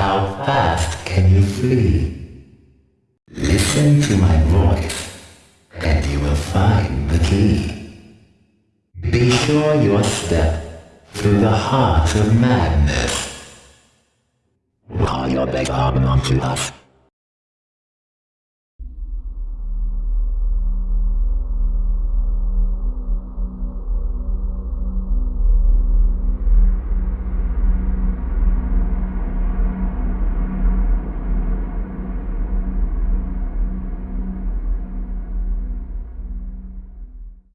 How fast can you flee? Listen to my voice, and you will find the key. Be sure your step through the heart of madness. Call your big arm onto us.